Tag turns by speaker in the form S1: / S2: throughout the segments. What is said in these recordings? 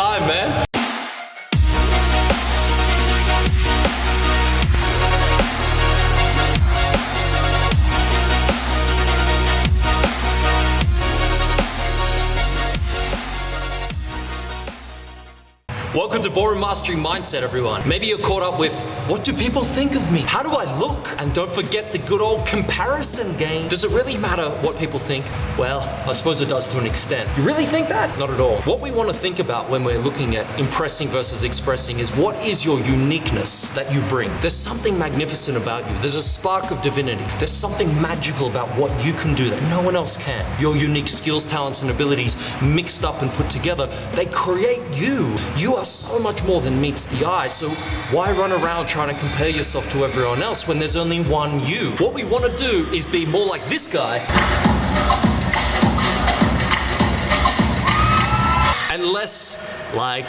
S1: time, man. Welcome to Ballroom Mastery Mindset, everyone. Maybe you're caught up with what do people think of me? How do I look? And don't forget the good old comparison game. Does it really matter what people think? Well, I suppose it does to an extent. You really think that? Not at all. What we want to think about when we're looking at impressing versus expressing is what is your uniqueness that you bring? There's something magnificent about you. There's a spark of divinity. There's something magical about what you can do that no one else can. Your unique skills, talents, and abilities mixed up and put together, they create you. You are so much more than meets the eye. So why run around trying to compare yourself to everyone else when there's only one you? What we want to do is be more like this guy. And less like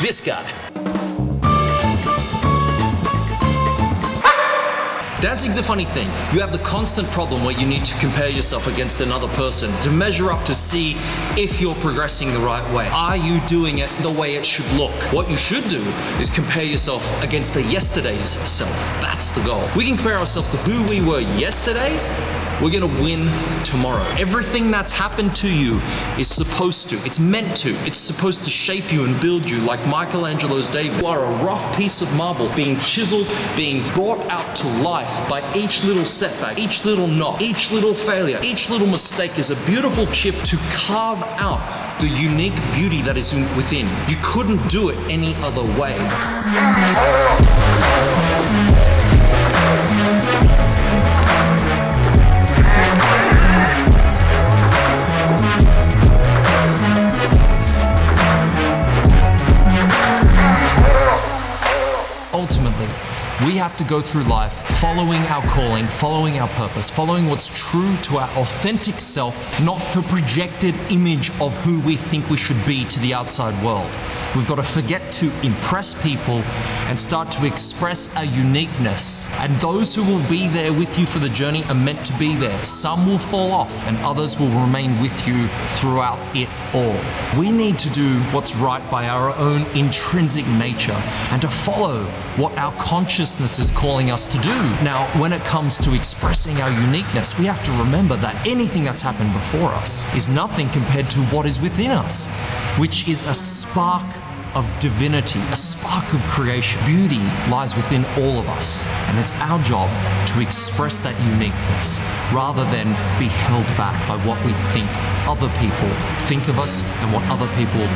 S1: this guy. Dancing's a funny thing. You have the constant problem where you need to compare yourself against another person to measure up to see if you're progressing the right way. Are you doing it the way it should look? What you should do is compare yourself against the yesterday's self. That's the goal. We can compare ourselves to who we were yesterday we're gonna win tomorrow. Everything that's happened to you is supposed to, it's meant to, it's supposed to shape you and build you like Michelangelo's David. You are a rough piece of marble being chiseled, being brought out to life by each little setback, each little knock, each little failure, each little mistake is a beautiful chip to carve out the unique beauty that is within. You couldn't do it any other way. Ultimately, we have to go through life following our calling, following our purpose, following what's true to our authentic self, not the projected image of who we think we should be to the outside world. We've got to forget to impress people and start to express our uniqueness. And those who will be there with you for the journey are meant to be there. Some will fall off and others will remain with you throughout it all. We need to do what's right by our own intrinsic nature and to follow what our consciousness is calling us to do. Now, when it comes to expressing our uniqueness, we have to remember that anything that's happened before us is nothing compared to what is within us, which is a spark of divinity, a spark of creation. Beauty lies within all of us, and it's our job to express that uniqueness rather than be held back by what we think other people think of us and what other people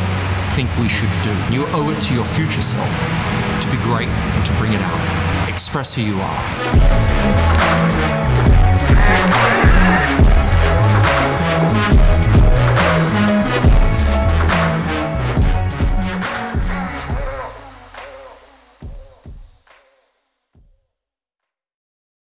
S1: think we should do. You owe it to your future self to be great and to bring it out. Express who you are.